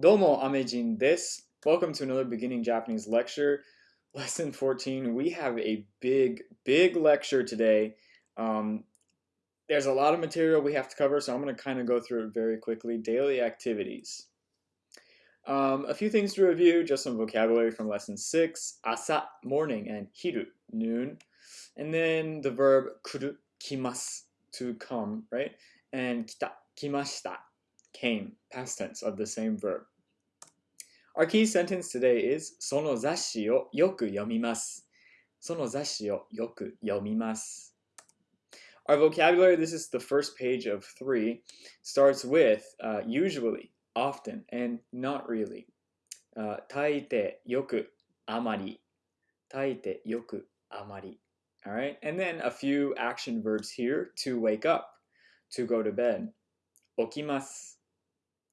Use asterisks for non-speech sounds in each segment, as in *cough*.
Domo Amejin des. Welcome to another beginning Japanese lecture. Lesson 14. We have a big, big lecture today. Um, there's a lot of material we have to cover, so I'm going to kind of go through it very quickly. Daily activities. Um, a few things to review, just some vocabulary from lesson 6. Asa, morning, and hiru, noon. And then the verb kuru, kimasu, to come, right? And kita, kimashita, came, past tense of the same verb. Our key sentence today is その雑誌をよく読みます。その雑誌をよく読みます。Our vocabulary, this is the first page of three, starts with uh, usually, often, and not really. Uh, 大抵、よく、あまり。大抵、よく、あまり。Alright, and then a few action verbs here to wake up, to go to bed. 起きます。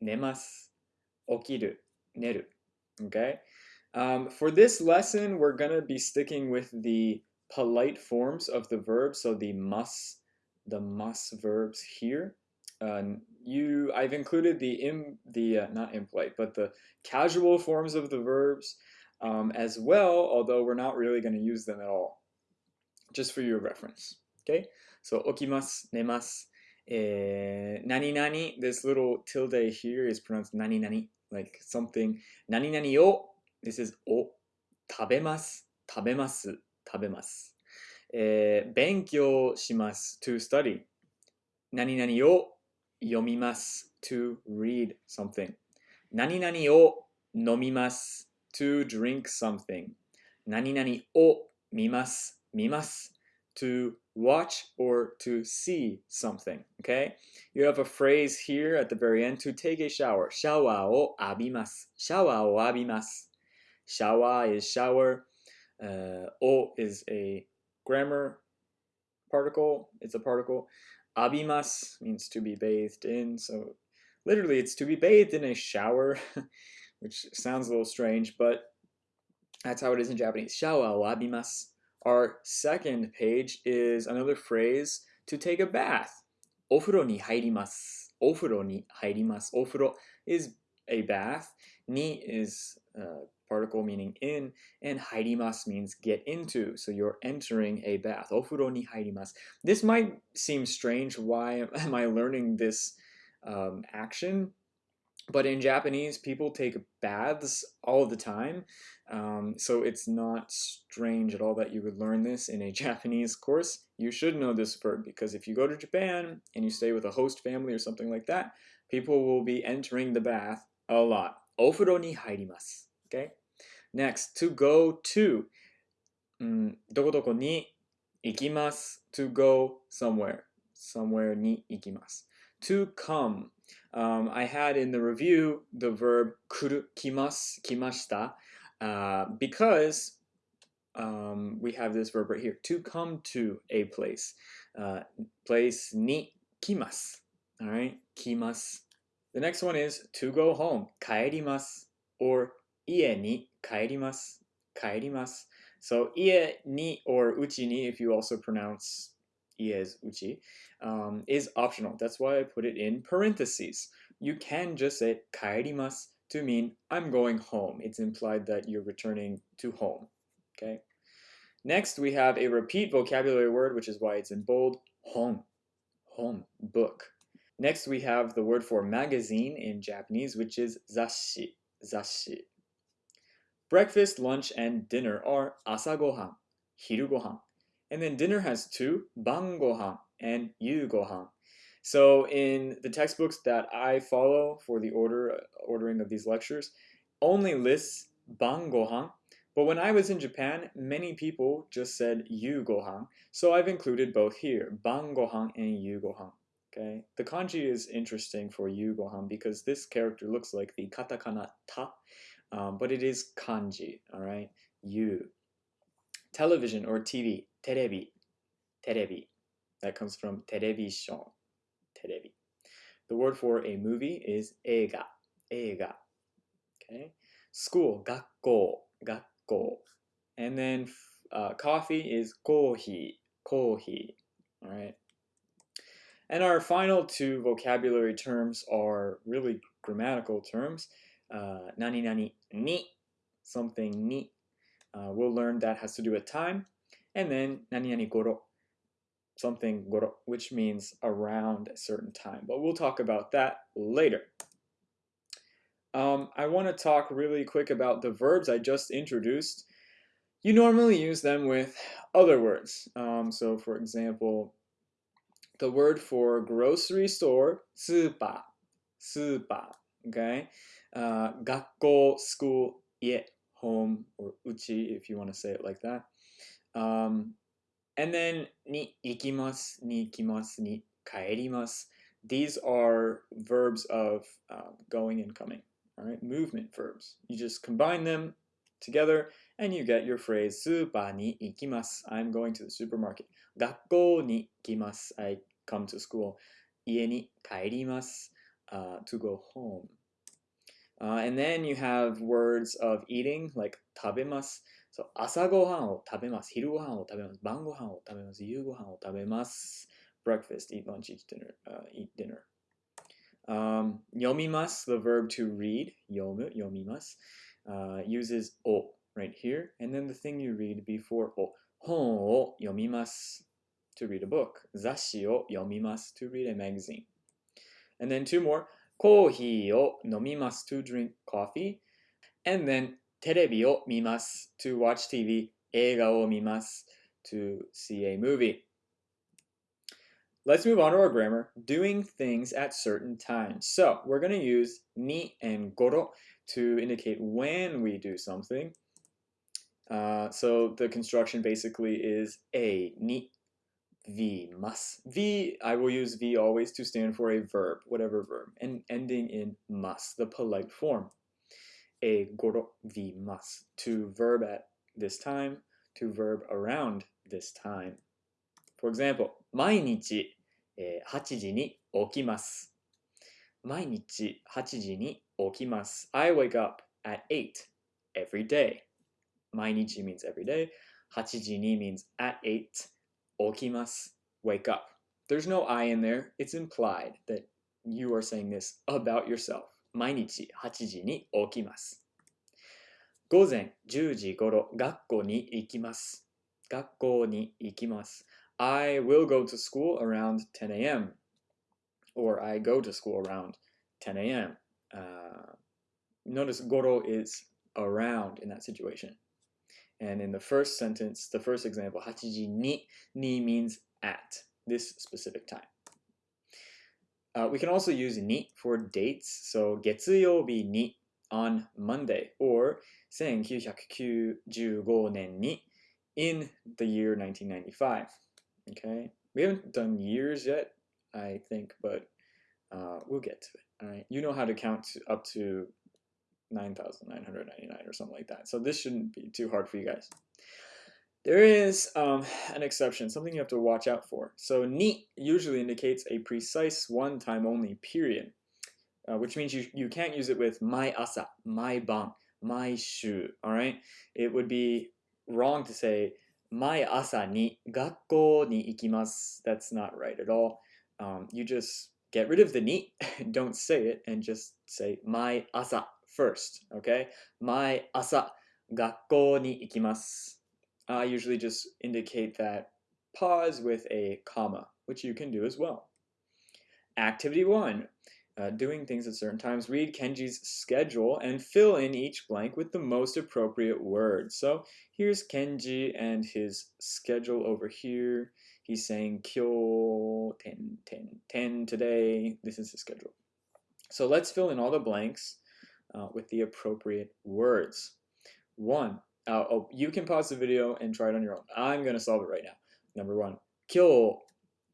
寝ます。起きる。寝る. Okay? Um, for this lesson, we're going to be sticking with the polite forms of the verb, so the must, the must verbs here. Uh, you, I've included the im, the uh, not impolite, but the casual forms of the verbs um, as well, although we're not really going to use them at all, just for your reference. Okay, so okimasu, nemasu, eh, nani nani. This little tilde here is pronounced nani nani like something 何々を this is を食べます食べます食べます、えー、勉強します to study 何々を読みます to read something 何々を飲みます to drink something 何々を見ます見ます to watch or to see something. Okay? You have a phrase here at the very end to take a shower. Shower o abimasu. Shower o abimasu. Shower is shower. Uh, o is a grammar particle. It's a particle. Abimas means to be bathed in. So literally, it's to be bathed in a shower, *laughs* which sounds a little strange, but that's how it is in Japanese. Shower o abimasu. Our second page is another phrase to take a bath. お風呂に入ります。お風呂に入ります。お風呂 is a bath. Ni is a particle meaning in, and 入ります means get into. So you're entering a bath. お風呂に入ります. This might seem strange. Why am I learning this um, action? But in Japanese, people take baths all the time. Um, so it's not strange at all that you would learn this in a *laughs* Japanese course. You should know this verb because if you go to Japan and you stay with a host family or something like that, people will be entering the bath a lot. Ofuro ni hairimasu. Okay? Next, to go to. Mm, doko ni ikimasu. To go somewhere. Somewhere ni ikimasu. To come. Um, I had in the review the verb kuru, kimas, kimashita, uh, because um, we have this verb right here, to come to a place. Uh, place ni kimas, all right, kimas. The next one is to go home, kaerimasu, or ie ni kaerimasu, kaerimasu. So ie ni or uchi ni, if you also pronounce is uchi, um, is optional. That's why I put it in parentheses. You can just say kaerimasu to mean I'm going home. It's implied that you're returning to home. Okay. Next, we have a repeat vocabulary word, which is why it's in bold. Hon. Hon. Book. Next, we have the word for magazine in Japanese, which is zashi. Zashi. Breakfast, lunch, and dinner are asagohan, hirugohan. And then dinner has two, bangohan and yugohan. So in the textbooks that I follow for the order ordering of these lectures, only lists bangohan. But when I was in Japan, many people just said yugohan. So I've included both here, bangohan and yugohan. Okay, the kanji is interesting for yugohan because this character looks like the katakana ta, um, but it is kanji. All right, yu. Television or TV, terebi, terebi. That comes from television, terebi. The word for a movie is eiga, eiga. Okay. School, gakko, gakko. And then uh, coffee is kohi, kohi. All right. And our final two vocabulary terms are really grammatical terms. uh, nani nani ni, something ni. Uh, we'll learn that has to do with time. And then nani nani goro, something goro, which means around a certain time. But we'll talk about that later. Um, I want to talk really quick about the verbs I just introduced. You normally use them with other words. Um, so for example, the word for grocery store, スーパー,スーパー, okay? Uh, 学校, school, 家, home, or uchi if you want to say it like that. Um, and then ni ikimas, ni kimas, ni kaerimas. These are verbs of uh, going and coming, all right? Movement verbs. You just combine them together and you get your phrase super ni ikimas. I'm going to the supermarket. Gakko ni ikimas. I come to school. Ie ni kaerimas. Uh, to go home. uh, and then you have words of eating like 食べます so 朝ごはんを食べます昼ごはんを食べます晩ごはんを食べます夕ごはんを食べます breakfast eat lunch eat dinner uh, eat dinner um, 読みます the verb to read 読む読みます uh, uses o right here, and then the thing you read before o. 本を読みます to read a book. 雑誌を読みます to read a magazine. And then two more. kohi to drink coffee, and then to watch TV, eiga to see a movie. Let's move on to our grammar, doing things at certain times. So we're going to use ni and goro to indicate when we do something. Uh, so the construction basically is a ni. v mas. V, I will use V always to stand for a verb, whatever verb, and ending in mas, the polite form. A goro v mas, to verb at this time, to verb around this time. For example, 毎日、えー、8時に起きます。毎日8時に起きます。I wake up at 8 every day. 毎日 means every day. 8時に means at 8. 起きます。wake up. There's no I in there. It's implied that you are saying this about yourself. 毎日8時に起きます。午前10時頃学校に行きます。学校に行きます。I will go to school around 10 a.m. or I go to school around 10 a.m. Uh, notice goro is around in that situation. And in the first sentence, the first example, hachiji ni, ni means at this specific time. Uh, we can also use ni for dates. So 月曜日に on Monday or 1995年に in the year 1995. Okay, we haven't done years yet, I think, but uh, we'll get to it. All right, you know how to count up to 9,999 or something like that. So this shouldn't be too hard for you guys. There is um, an exception, something you have to watch out for. So ni usually indicates a precise one time only period, uh, which means you, you can't use it with my asa, my bang, my shu, all right? It would be wrong to say my asa ni gakko ni ikimasu. That's not right at all. Um, you just get rid of the ni, *laughs* don't say it, and just say my asa first, okay? My asa, gakko ni ikimasu. I usually just indicate that pause with a comma, which you can do as well. Activity one, uh, doing things at certain times. Read Kenji's schedule and fill in each blank with the most appropriate word. So here's Kenji and his schedule over here. He's saying kyo 10, 10, 10 today. This is his schedule. So let's fill in all the blanks uh, with the appropriate words. One, uh, oh, you can pause the video and try it on your own. I'm going to solve it right now. Number one,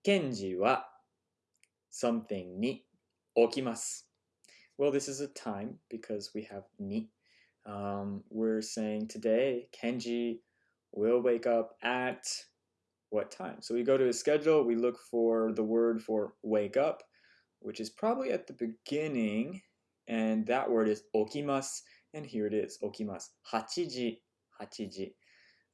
kenji wa something ni. Well, this is a time because we have ni. Um, we're saying today, Kenji will wake up at what time? So we go to his schedule, we look for the word for wake up, which is probably at the beginning and that word is okimasu, and here it is, okimasu. Hachiji, hachiji.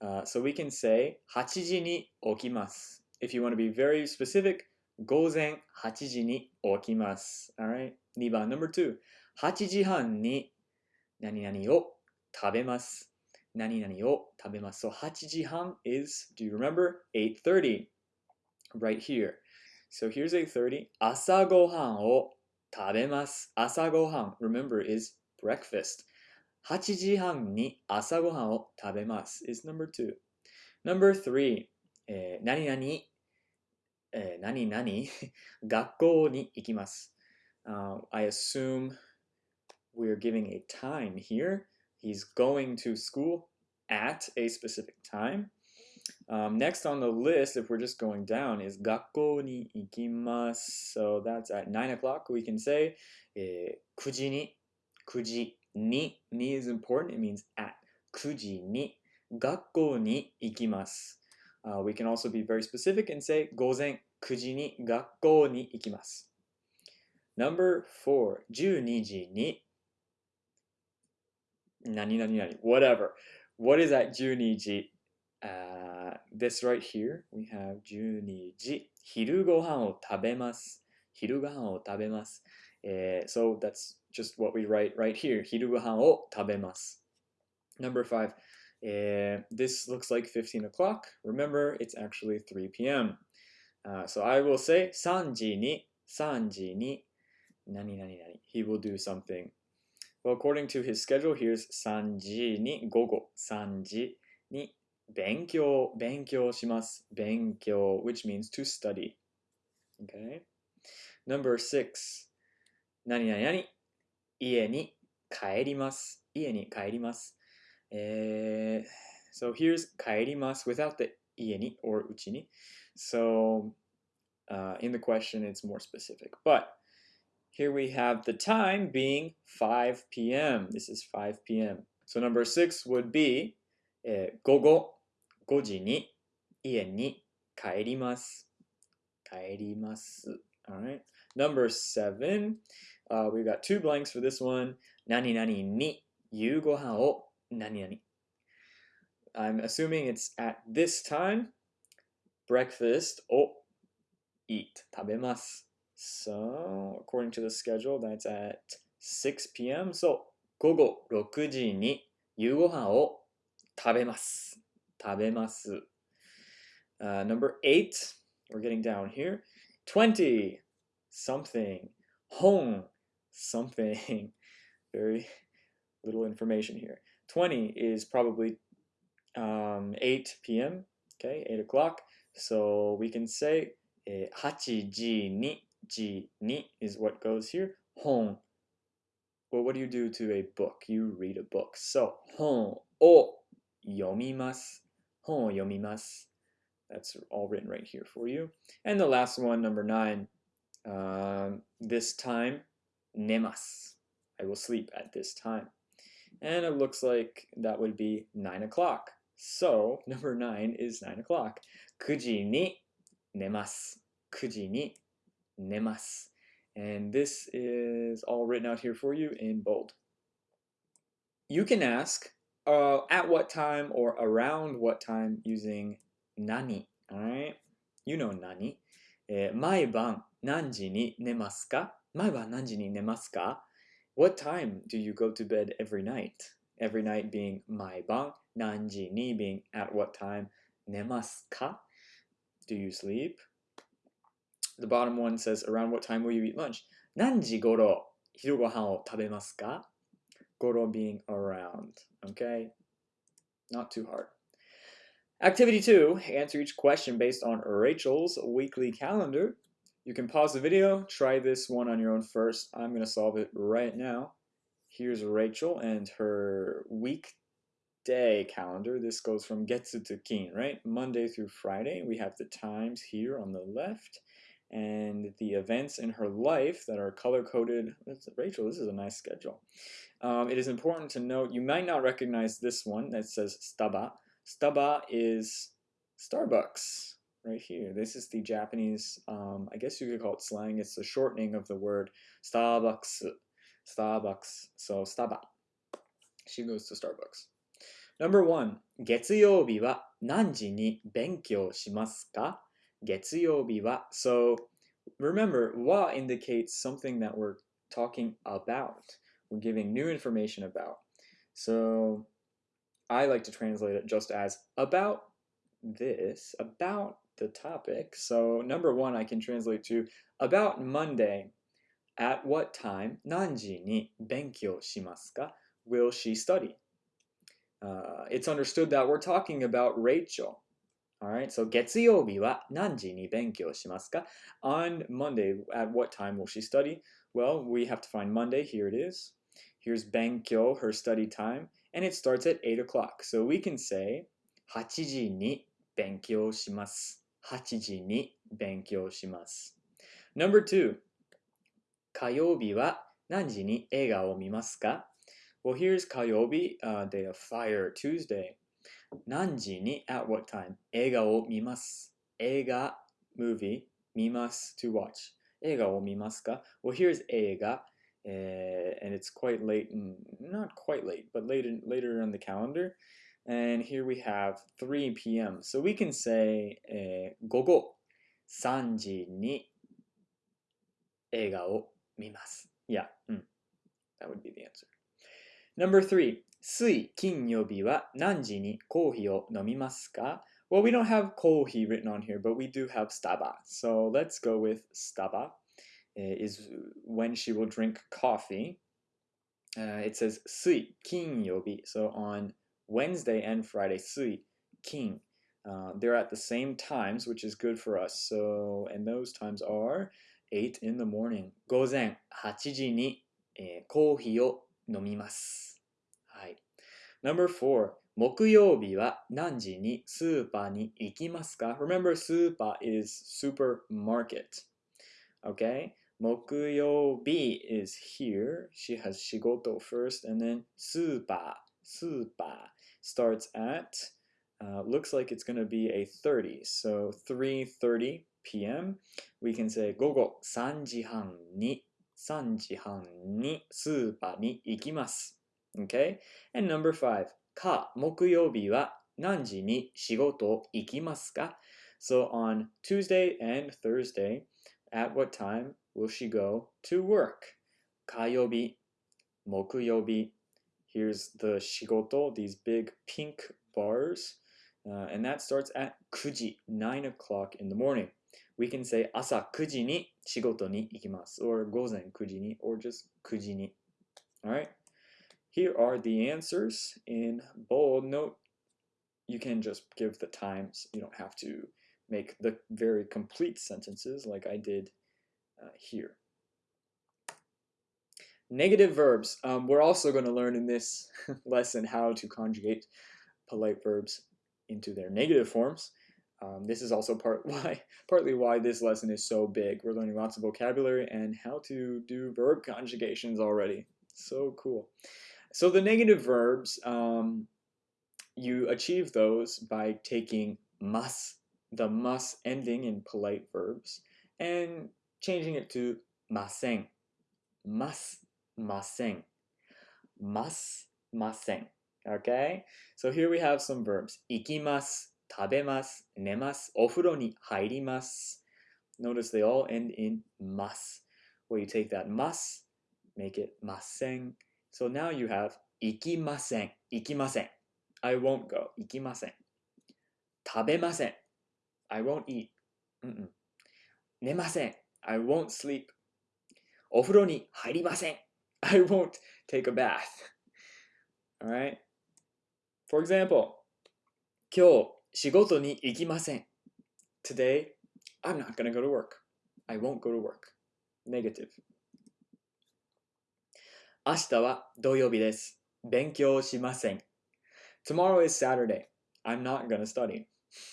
Uh, so we can say hachiji ni okimasu. If you want to be very specific, gozen hachiji ni okimasu. All right. 2番 number two. 8時半に 何々を食べます。何々を食べます。So 8時半 is, do you remember? 8.30. Right here. So here's 8.30. 朝ごはんを 食べます。朝ごはん, remember, is breakfast. 8時半に朝ごはんを食べます is number two. Number three, えー何々、えー何々*laughs* 学校に行きます。Uh, I assume we're giving a time here. He's going to school at a specific time. Um, next on the list, if we're just going down, is 学校に行きます. So that's at 9 o'clock. We can say えー9時に9時に ni is important. It means at 9時に学校に行きます。Uh, we can also be very specific and say 午前9時に学校に行きます。Number four, 12時に何々何 whatever. What is at 12時 uh, this right here, we have 12時昼ご飯を食べます。昼ご飯を食べます。Eh, so that's just what we write right here. 昼ご飯を食べます。Number five, eh, this looks like 15 o'clock. Remember, it's actually 3 p.m. Uh, so I will say 3時に3時に何々々 He will do something. Well, according to his schedule, here's 3時に午後3時に 勉強勉強します勉強 which means to study. Okay. Number six 何々々家に帰ります家に帰ります。えー so here's 帰ります without the 家に or うちに。So uh, in the question, it's more specific. But here we have the time being 5 p.m. This is 5 p.m. So number six would be えー午後 5時に家に帰ります。帰ります。Alright. Number seven, uh, we've got two blanks for this one. 何々に夕ご飯を何々。I'm assuming it's at this time. Breakfast を eat 食べます。So, according to the schedule, that's at 6 p.m. So, 午後6時に夕ご飯を食べます。Tabemasu. Uh, number eight, we're getting down here. 20, something. Hong, something. *laughs* Very little information here. 20 is probably um, 8 p.m., okay, 8 o'clock. So we can say eh, hachi ni, ni is what goes here. Hong. Well, what do you do to a book? You read a book. So, hon o yomimasu 本を読みます That's all written right here for you. And the last one, number nine, um, this time 寝ます I will sleep at this time. And it looks like that would be 9 o'clock. So, *laughs* number 9 is 9 o'clock. 9時に寝ます。9時に寝ます。And this is all written out here for you in bold. You can ask uh, at what time or around what time using nani. Alright? You know nani. えー毎晩何時に寝ますか毎晩何時に寝ますか What time do you go to bed every night? Every night being 毎晩何時に being at what time 寝ますか Do you sleep? The bottom one says around what time will you eat lunch? 何時頃昼ご飯を食べますか Goro being around. Okay? Not too hard. Activity two answer each question based on Rachel's weekly calendar. You can pause the video, try this one on your own first. I'm going to solve it right now. Here's Rachel and her weekday calendar. This goes from Getsu to Kin, right? Monday through Friday. We have the times here on the left and the events in her life that are color coded. Rachel, this is a nice schedule. Um, it is important to note you might not recognize this one that says Staba. Staba is Starbucks right here. This is the Japanese, um, I guess you could call it slang. It's the shortening of the word Starbucks. Starbucks. So Staba. She goes to Starbucks. Number one, 月曜日は何時に勉強しますか 月曜日は So remember, wa indicates something that we're talking about. We're giving new information about. So I like to translate it just as about this, about the topic. So number one, I can translate to about Monday. At what time, 何時に勉強しますか will she study? Uh, it's understood that we're talking about Rachel. Alright, so 月曜日は何時に勉強しますか On Monday, at what time will she study? Well, we have to find Monday. Here it is. Here's 勉強, her study time, and it starts at 8 o'clock. So we can say 8時に勉強します。8時に勉強します。Number two, 火曜日は何時に映画を見ますか Well, here's Kayobi, uh, Day of Fire, Tuesday. 何時に at what time 映画を見ます。映画 movie 見ます to watch 映画を見ますか Well, here's 映画 uh, and it's quite late, not quite late, but later, later on the calendar. And here we have 3 p.m. So we can say えー、午後3時に映画を見ます。Yeah, mm, that would be the answer. Number three, 水、金曜日は何時にコーヒーを飲みますか Well, we don't have kohi written on here, but we do have staba. So let's go with staba. Is when she will drink coffee. Uh, it says sui, kinyobi. So on Wednesday and Friday, sui, kin. Uh, they're at the same times, which is good for us. So, and those times are 8 in the morning. 午前8時に、えー、コーヒーを飲みます。 はい。Number four, 木曜日は何時にスーパーに行きますか Remember, スーパー is supermarket. Okay? 木曜日 is here. She has 仕事 first, and then スーパー、スーパー starts at, uh, looks like it's going to be a 30. So 3.30 p.m. We can say 午後3時半に3時半にスーパーに行きます。 Okay? And number five, か、木曜日は何時に仕事行きますか So on Tuesday and Thursday, at what time will she go to work? 火曜日、木曜日. Here's the 仕事, these big pink bars. Uh, and that starts at 9時, 9 o'clock in the morning. We can say 朝9時に仕事に行きます or 午前9時に or just 9時に Alright? Here are the answers in bold note. You can just give the times. You don't have to make the very complete sentences like I did uh, here. Negative verbs. Um, we're also going to learn in this *laughs* lesson how to conjugate polite verbs into their negative forms. Um, this is also part *laughs* why, partly why this lesson is so big. We're learning lots of vocabulary and how to do verb conjugations already. So cool. So the negative verbs, um, you achieve those by taking mas, the mas ending in polite verbs, and changing it to maseng. Mas, maseng. Mas, maseng. Okay? So here we have some verbs. Ikimas, tabemas, nemas, ofuro ni hairimas. Notice they all end in mas, where you take that mas, make it maseng, So now you have 行きません、行きません。I won't go, 行きません。食べません。I won't eat. うんうん寝ません。I won't sleep. お風呂に入りません。I won't *laughs* take a bath. *laughs* Alright? For example, 今日仕事に行きません。Today, I'm not gonna go to work. I won't go to work. Negative. 明日は土曜日です。勉強しません。Tomorrow is Saturday. I'm not gonna study.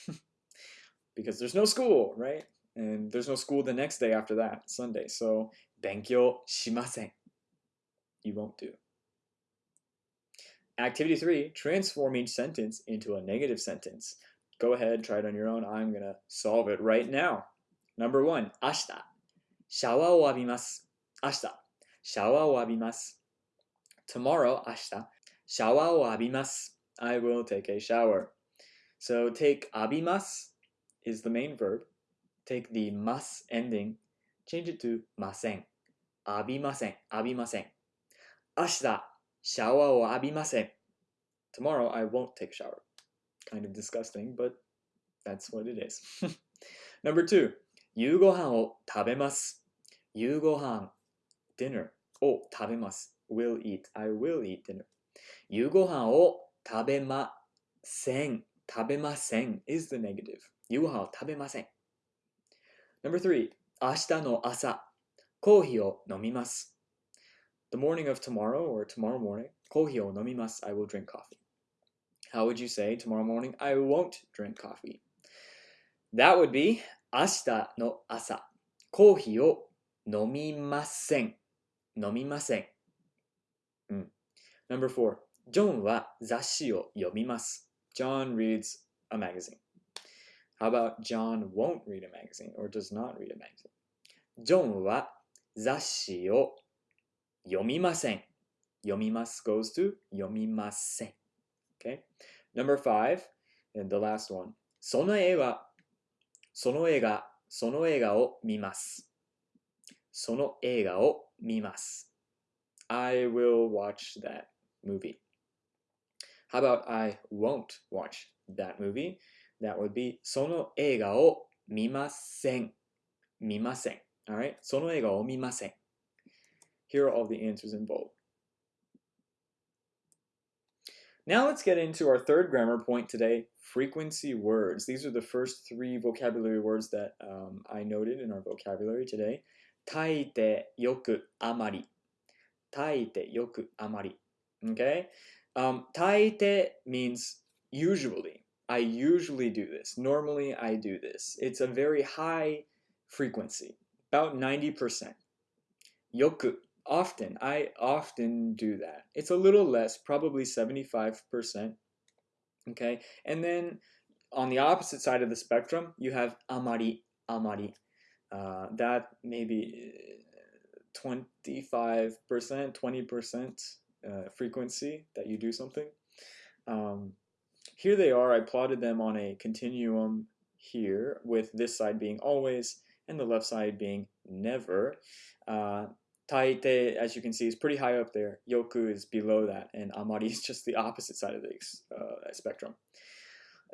*laughs* because there's no school, right? And there's no school the next day after that, Sunday. So, 勉強しません. You won't do. Activity three, transform each sentence into a negative sentence. Go ahead, try it on your own. I'm going to solve it right now. Number one, 明日。シャワーを浴びます。明日。シャワーを浴びます。 Tomorrow, 明日。シャワーを浴びます。I will take a shower. So take 浴びます is the main verb. Take the ます ending, change it to ません。浴びません。浴びません。明日、 シャワーを浴びません。Tomorrow I won't take a shower. Kind of disgusting, but that's what it is. *laughs* Number two, 夕ご飯を食べます。夕ご飯 dinner を食べます。 will eat. I will eat dinner. 夕ご飯を食べません。食べません is the negative. 夕ご飯を食べません。Number three, 明日の朝、コーヒーを飲みます。The morning of tomorrow or tomorrow morning, コーヒーを飲みます。I will drink coffee. How would you say tomorrow morning? I won't drink coffee. That would be 明日の朝、コーヒーを飲みません。飲みません。うん。 Number four, ジョンは雑誌を読みます。John reads a magazine. How about John won't read a magazine or does not read a magazine? ジョンは雑誌を読みません。読みます goes to 読みません。Okay? Number five, and the last one. その映画、その映画、その映画を見ます。その映画を見ます。I will watch that movie. How about I won't watch that movie? That would be その映画を見ません。見ません。Alright? その映画を見ません。Here are all the answers in bold. Now let's get into our third grammar point today frequency words. These are the first three vocabulary words that um, I noted in our vocabulary today. 大抵よくあまり。大抵よくあまり。 Okay? Um, taite means usually. I usually do this. Normally, I do this. It's a very high frequency, about 90%. Yoku, often. I often do that. It's a little less, probably 75%. Okay? And then on the opposite side of the spectrum, you have amari, amari. Uh, that maybe uh, 25%, 20% uh, frequency that you do something. Um, here they are. I plotted them on a continuum here with this side being always and the left side being never. Uh, Taite, as you can see, is pretty high up there. Yoku is below that, and Amari *laughs* is just the opposite side of the uh, spectrum.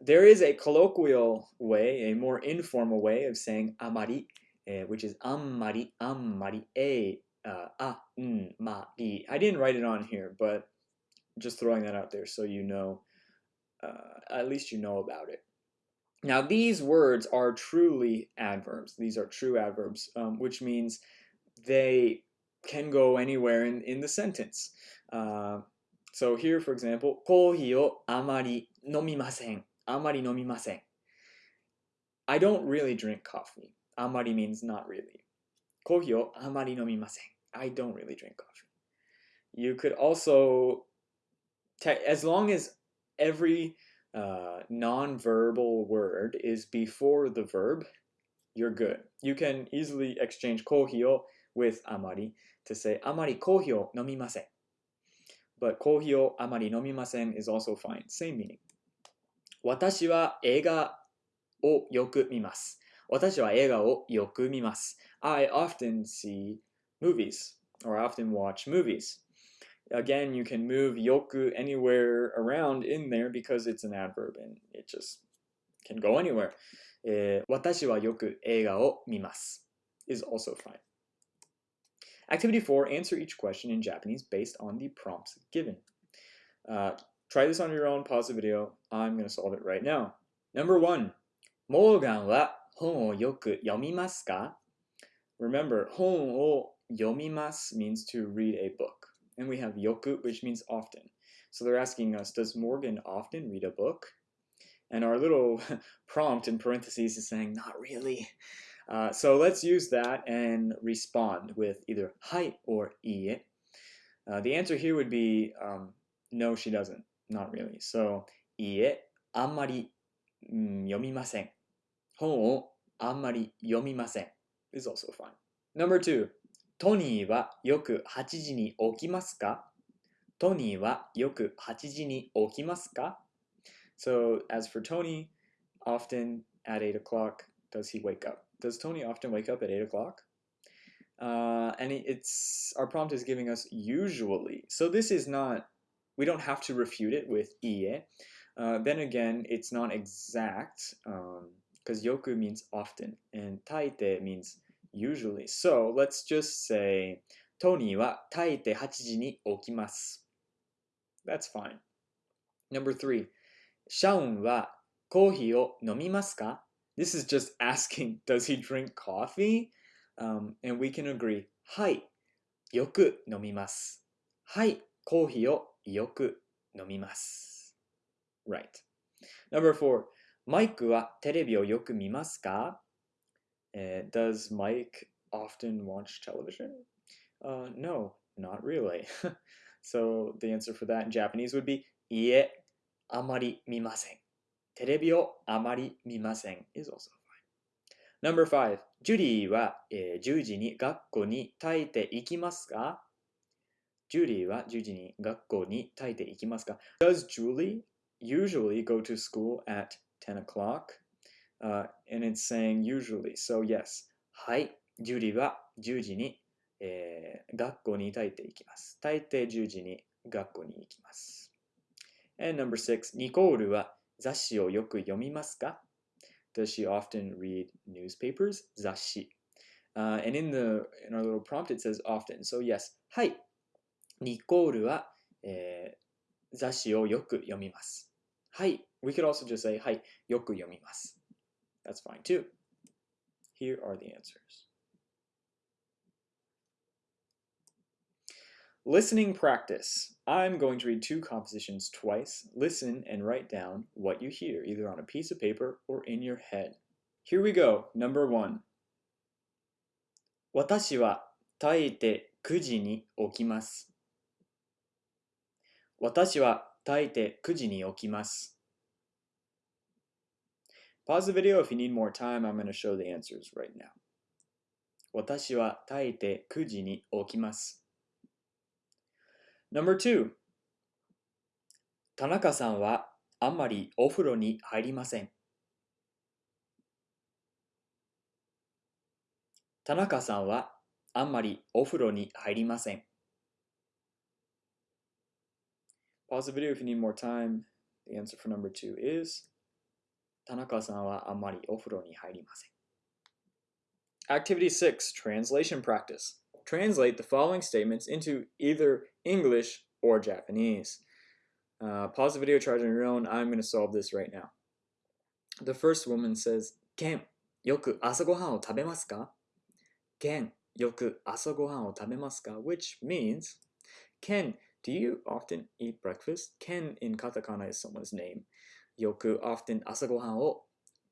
There is a colloquial way, a more informal way of saying Amari, eh, which is Amari, Amari, A, uh, A, N, Ma, I. I didn't write it on here, but just throwing that out there so you know, uh, at least you know about it. Now, these words are truly adverbs. These are true adverbs, um, which means they can go anywhere in, in the sentence. Uh, so here, for example, コーヒーをあまり飲みません。あまり飲みません。I don't really drink coffee. あまり means not really. コーヒーをあまり飲みません。 I don't really drink coffee. You could also, as long as every uh, non-verbal word is before the verb, you're good. You can easily exchange kohi o with amari to say amari kohi o nomimasen. But kohi o amari nomimasen is also fine. Same meaning. 私は映画をよく見ます。私は映画をよく見ます。I often see movies or I often watch movies. Again, you can move よく anywhere around in there because it's an adverb and it just can go anywhere. えー私はよく映画を見ます is also fine. Activity 4 Answer each question in Japanese based on the prompts given. Uh, try this on your own, pause the video. I'm going to solve it right now. Number 1モーガンは本をよく読みますか Remember, 本を Yomimas means to read a book. And we have yoku, which means often. So they're asking us, does Morgan often read a book? And our little *laughs* prompt in parentheses is saying, not really. Uh, so let's use that and respond with either hi or i. Uh, the answer here would be, um, no, she doesn't. Not really. So, ie, amari yomimasen. Hon o amari yomimasen is also fine. Number two, トニーはよく8時に起きますかトニーはよく8時に起きますか So, as for Tony, often at 8 o'clock does he wake up? Does Tony often wake up at 8 o'clock? Uh, and it's our prompt is giving us usually. So this is not, we don't have to refute it with ie. Uh, then again, it's not exact because um, yoku means often and taite means usually. So let's just say, Tony wa taite 8時に起きます. That's fine. Number three, シャオンはコーヒーを飲みますか This is just asking, does he drink coffee? Um, and we can agree, はい、よく飲みます。はい、コーヒーをよく飲みます。Right. Number four, マイクはテレビをよく見ますか、uh, Does Mike often watch television? Uh, no, not really. *laughs* so the answer for that in Japanese would be いえ、あまり見ません。テレビをあまり見ません is also fine. Number five, ジュリーは、えー、10時に学校に耐えていきますかジュリーは10時に学校に耐えていきますか Does Julie usually go to school at 10 o'clock? Uh, and it's saying usually. So yes. はい。ジュリは10時に、えー、学校に耐えていきます。大抵10時に学校に行きます。And number six, ニコールは雑誌をよく読みますか Does she often read newspapers? 雑誌。Uh, and in the in our little prompt it says often. So yes, はい。ニコールは、えー、雑誌をよく読みます。はい。We could also just say はい。よく読みます。That's fine too. Here are the answers. Listening practice. I'm going to read two compositions twice. Listen and write down what you hear, either on a piece of paper or in your head. Here we go. Number one. 私は耐えて9時に起きます。私は耐えて9時に起きます。 Pause the video if you need more time. I'm going to show the answers right now. 私は耐えて9時に起きます。Number two 田中さんはあんまりお風呂に入りません。田中さんはあんまりお風呂に入りません。Pause the video if you need more time. The answer for number two is 田中さんはあんまりお風呂に入りません。Activity 6 Translation Practice. Translate the following statements into either English or Japanese. Uh, pause the video, try it on your own. I'm going to solve this right now. The first woman says, Ken, yoku asagohan o tabemasu ka? Ken, yoku asagohan o tabemasu ka? Which means, Ken, do you often eat breakfast? Ken in katakana is someone's name. Yoku often asagohan o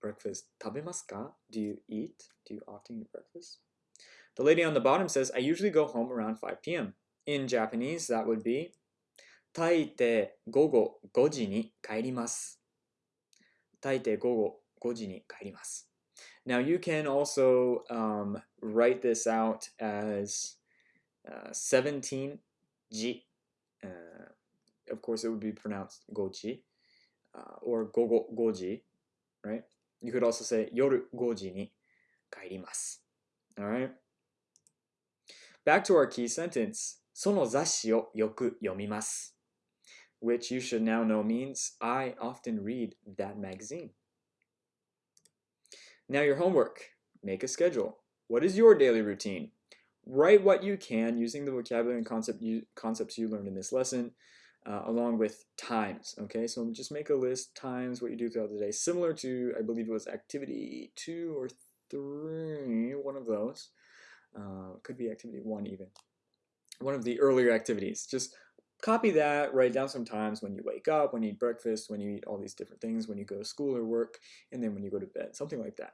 breakfast tabemasu ka? Do you eat? Do you often eat breakfast? The lady on the bottom says, I usually go home around 5 p.m. In Japanese, that would be 大抵午後5時に帰ります。大抵午後5時に帰ります。Now you can also um, write this out as uh, 17 ji. Uh, of course, it would be pronounced goji uh, or gogo goji, right? You could also say yoru goji ni kairimasu. All right. Back to our key sentence. その雑誌をよく読みます。Which you should now know means I often read that magazine. Now your homework. Make a schedule. What is your daily routine? Write what you can using the vocabulary and concept you, concepts you learned in this lesson, uh, along with times. Okay, so just make a list, times, what you do throughout the day, similar to, I believe it was activity two or three, one of those. Uh, could be activity one even one of the earlier activities. Just copy that, write down some times when you wake up, when you eat breakfast, when you eat all these different things, when you go to school or work, and then when you go to bed, something like that.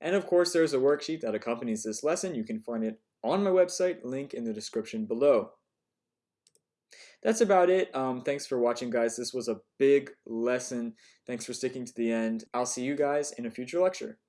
And of course, there's a worksheet that accompanies this lesson. You can find it on my website, link in the description below. That's about it. Um, thanks for watching, guys. This was a big lesson. Thanks for sticking to the end. I'll see you guys in a future lecture.